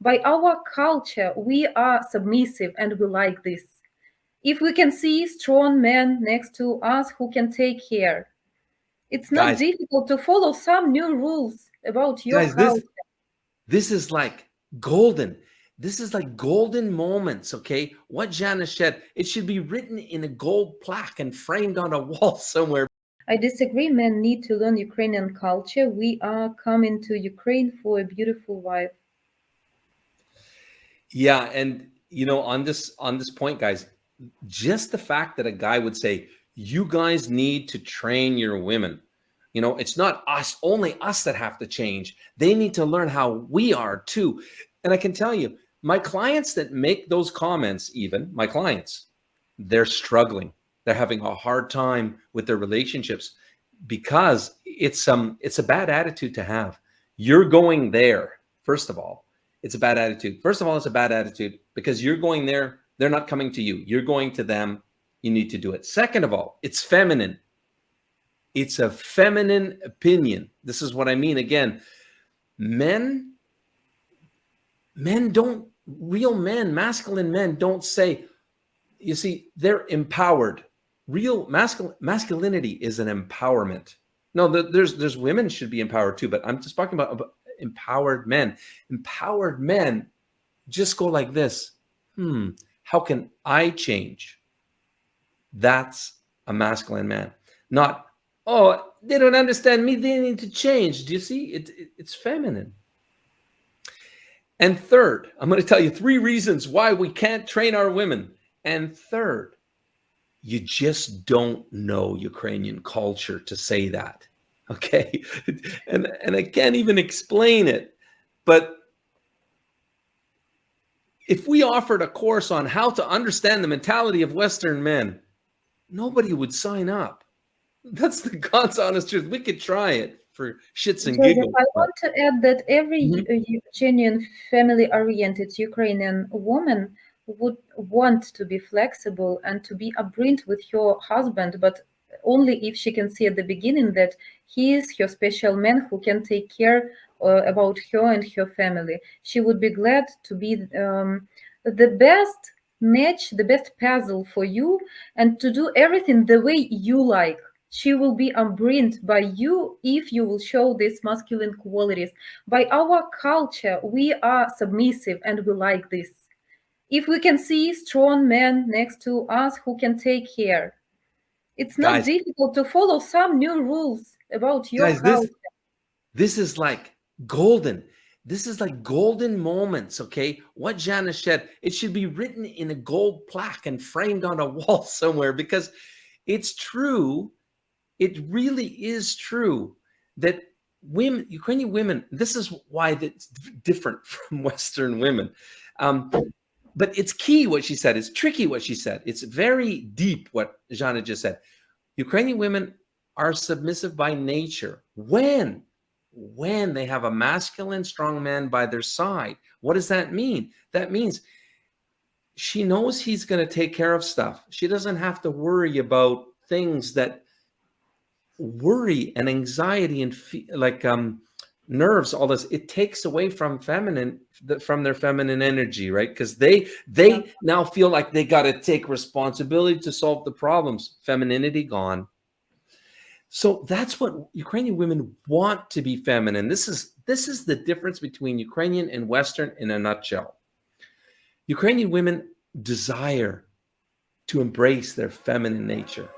By our culture, we are submissive and we like this. If we can see strong men next to us who can take care, it's not guys, difficult to follow some new rules about your guys, culture. This, this is like golden. This is like golden moments, okay? What Jana said, it should be written in a gold plaque and framed on a wall somewhere. I disagree. Men need to learn Ukrainian culture. We are coming to Ukraine for a beautiful wife. Yeah, and you know, on this on this point, guys, just the fact that a guy would say, "You guys need to train your women." You know, it's not us, only us that have to change. They need to learn how we are too. And I can tell you, my clients that make those comments, even my clients, they're struggling. They're having a hard time with their relationships because it's um it's a bad attitude to have. You're going there, first of all it's a bad attitude. First of all, it's a bad attitude because you're going there. They're not coming to you. You're going to them. You need to do it. Second of all, it's feminine. It's a feminine opinion. This is what I mean. Again, men, men don't, real men, masculine men don't say, you see, they're empowered. Real masculine masculinity is an empowerment. No, there's there's women should be empowered too, but I'm just talking about empowered men. Empowered men just go like this. Hmm, how can I change? That's a masculine man. Not, oh, they don't understand me. They need to change. Do you see? It, it, it's feminine. And third, I'm going to tell you three reasons why we can't train our women. And third, you just don't know Ukrainian culture to say that. Okay. And, and I can't even explain it. But if we offered a course on how to understand the mentality of Western men, nobody would sign up. That's the God's honest truth. We could try it for shits and giggles. I want to add that every mm -hmm. genuine family-oriented Ukrainian woman would want to be flexible and to be upbringed with your husband, but only if she can see at the beginning that he is her special man who can take care uh, about her and her family. She would be glad to be um, the best match, the best puzzle for you and to do everything the way you like. She will be unburned by you if you will show these masculine qualities. By our culture, we are submissive and we like this. If we can see strong men next to us who can take care, it's not guys, difficult to follow some new rules about your guys, this, this is like golden. This is like golden moments, okay? What Jana said, it should be written in a gold plaque and framed on a wall somewhere because it's true. It really is true that women, Ukrainian women, this is why it's different from Western women. Um, but it's key what she said. It's tricky what she said. It's very deep what Jana just said. Ukrainian women are submissive by nature. When? When they have a masculine, strong man by their side. What does that mean? That means she knows he's going to take care of stuff. She doesn't have to worry about things that worry and anxiety and like um nerves all this it takes away from feminine from their feminine energy right? Because they they yeah. now feel like they got to take responsibility to solve the problems. Femininity gone. So that's what ukrainian women want to be feminine. This is this is the difference between ukrainian and western in a nutshell. Ukrainian women desire to embrace their feminine nature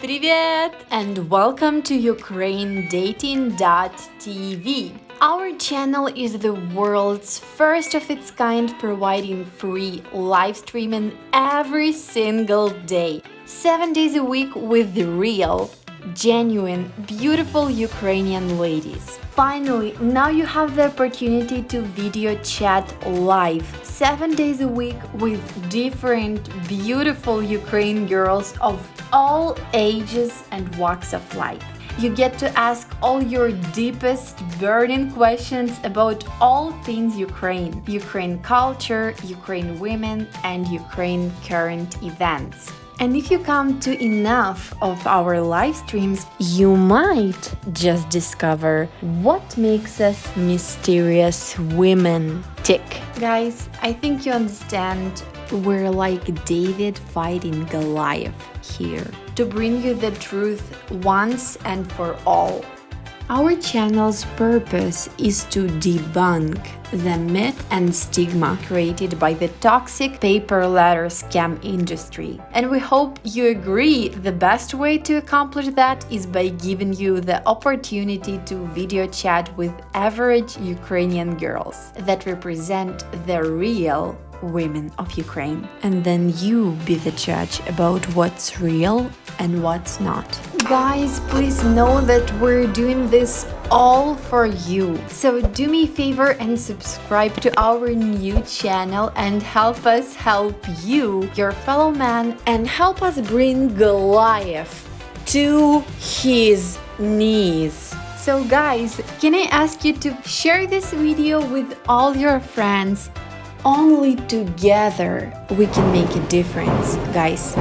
Привет! And welcome to UkraineDating.tv. Our channel is the world's first of its kind providing free live streaming every single day, 7 days a week with the real, genuine, beautiful Ukrainian ladies. Finally, now you have the opportunity to video chat live, 7 days a week with different beautiful Ukrainian girls of all ages and walks of life. You get to ask all your deepest burning questions about all things Ukraine, Ukraine culture, Ukraine women and Ukraine current events. And if you come to enough of our live streams, you might just discover what makes us mysterious women tick. Guys, I think you understand we're like David fighting Goliath here to bring you the truth once and for all. Our channel's purpose is to debunk the myth and stigma created by the toxic pay per letter scam industry. And we hope you agree the best way to accomplish that is by giving you the opportunity to video chat with average Ukrainian girls that represent the real women of Ukraine. And then you be the judge about what's real and what's not. Guys, please know that we're doing this all for you. So do me a favor and subscribe to our new channel and help us help you, your fellow man, and help us bring Goliath to his knees. So guys, can I ask you to share this video with all your friends only together we can make a difference, guys.